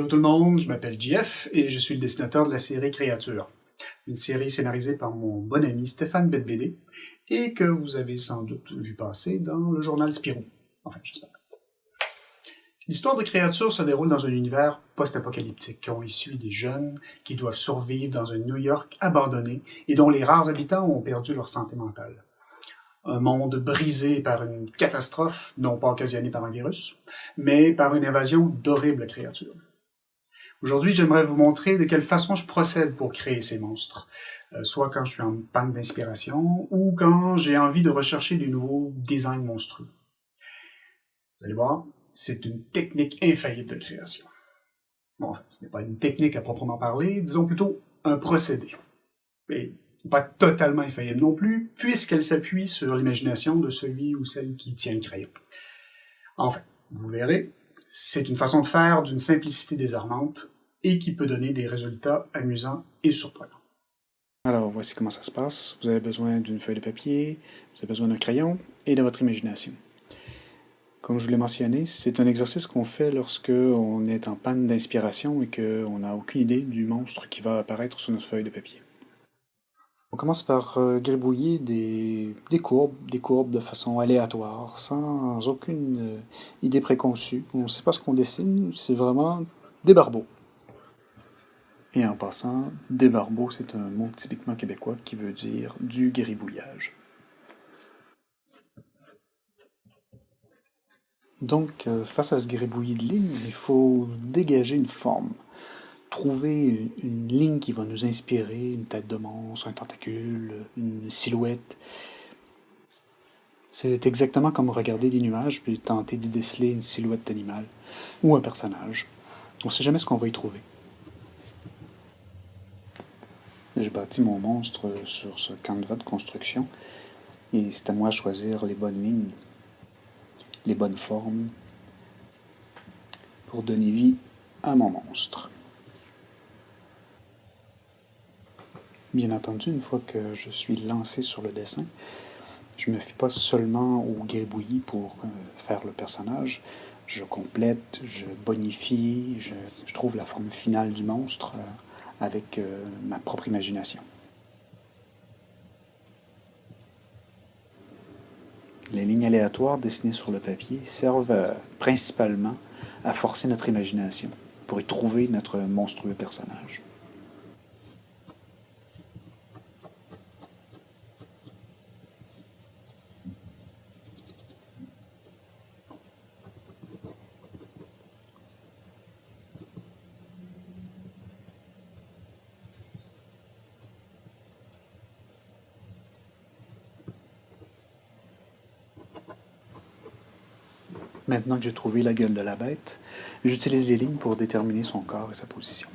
Hello tout le monde, je m'appelle JF et je suis le dessinateur de la série Créature, une série scénarisée par mon bon ami Stéphane Bedbédé et que vous avez sans doute vu passer dans le journal Spirou. Enfin, j'espère. L'histoire de Créature se déroule dans un univers post-apocalyptique. On y suit des jeunes qui doivent survivre dans un New York abandonné et dont les rares habitants ont perdu leur santé mentale un monde brisé par une catastrophe, non pas occasionnée par un virus, mais par une invasion d'horribles créatures. Aujourd'hui, j'aimerais vous montrer de quelle façon je procède pour créer ces monstres, euh, soit quand je suis en panne d'inspiration, ou quand j'ai envie de rechercher de nouveaux designs monstrueux. Vous allez voir, c'est une technique infaillible de création. Bon, ce n'est pas une technique à proprement parler, disons plutôt un procédé pas totalement infaillible non plus, puisqu'elle s'appuie sur l'imagination de celui ou celle qui tient le crayon. Enfin, vous verrez, c'est une façon de faire d'une simplicité désarmante et qui peut donner des résultats amusants et surprenants. Alors, voici comment ça se passe. Vous avez besoin d'une feuille de papier, vous avez besoin d'un crayon et de votre imagination. Comme je vous l'ai mentionné, c'est un exercice qu'on fait lorsque on est en panne d'inspiration et qu'on n'a aucune idée du monstre qui va apparaître sur notre feuille de papier. On commence par euh, gribouiller des, courbes, des courbes de façon aléatoire, sans aucune euh, idée préconçue. On ne sait pas ce qu'on dessine, c'est vraiment des barbeaux. Et en passant, des barbeaux, c'est un mot typiquement québécois qui veut dire du gribouillage. Donc, euh, face à ce gribouillis de lignes, il faut dégager une forme trouver une ligne qui va nous inspirer, une tête de monstre, un tentacule, une silhouette. C'est exactement comme regarder des nuages puis tenter d'y déceler une silhouette d'animal ou un personnage. On ne sait jamais ce qu'on va y trouver. J'ai bâti mon monstre sur ce canevas de construction et c'est à moi de choisir les bonnes lignes, les bonnes formes pour donner vie à mon monstre. Bien entendu, une fois que je suis lancé sur le dessin, je ne me fie pas seulement au gribouillis pour euh, faire le personnage. Je complète, je bonifie, je, trouve la forme finale du monstre euh, avec euh, ma propre imagination. Les lignes aléatoires dessinées sur le papier servent principalement à forcer notre imagination pour y trouver notre monstrueux personnage. Maintenant que j'ai trouvé la gueule de la bête, j'utilise les lignes pour déterminer son corps et sa position.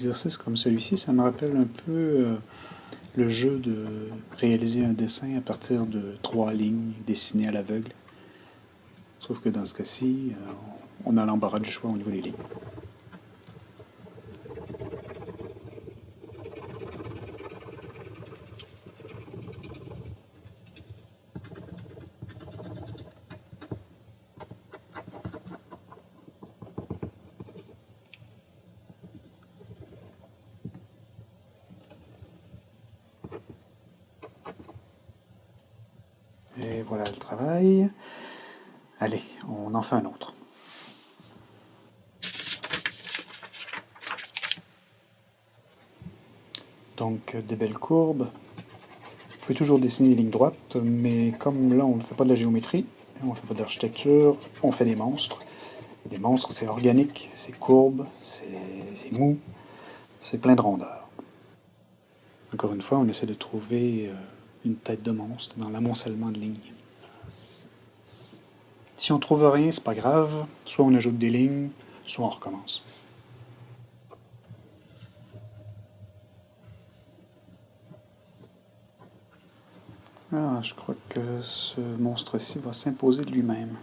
Un exercice comme celui-ci, ça me rappelle un peu euh, le jeu de réaliser un dessin à partir de trois lignes dessinées à l'aveugle. Sauf que dans ce cas-ci, euh, on a l'embarras du choix au niveau des lignes. Et voilà le travail. Allez, on en fait un autre. Donc des belles courbes, pouvez toujours dessiner des lignes droites, mais comme là on ne fait pas de la géométrie, on ne fait pas d'architecture, on fait des monstres. Des monstres, c'est organique, c'est courbe, c'est mou, c'est plein de rondeur. Encore une fois, on essaie de trouver euh, une tête de monstre dans l'amoncellement de lignes. Si on trouve rien, c'est pas grave. Soit on ajoute des lignes, soit on recommence. Ah, je crois que ce monstre-ci va s'imposer de lui-même.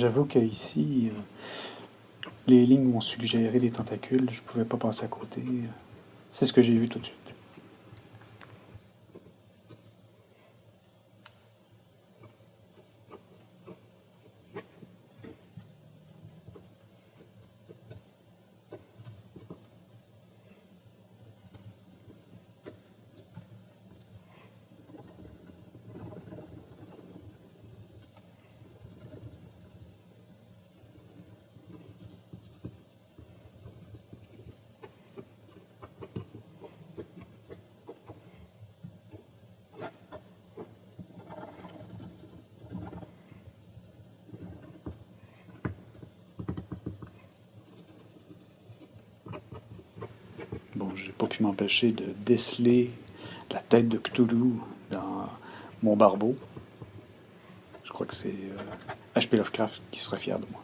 J'avoue qu'ici, euh, les lignes m'ont suggéré des tentacules, je pouvais pas passer à côté. C'est ce que j'ai vu tout de suite. Bon, j'ai pas pu m'empêcher de déceler la tête de Cthulhu dans mon barbeau. Je crois que c'est H.P. Lovecraft qui serait fier de moi.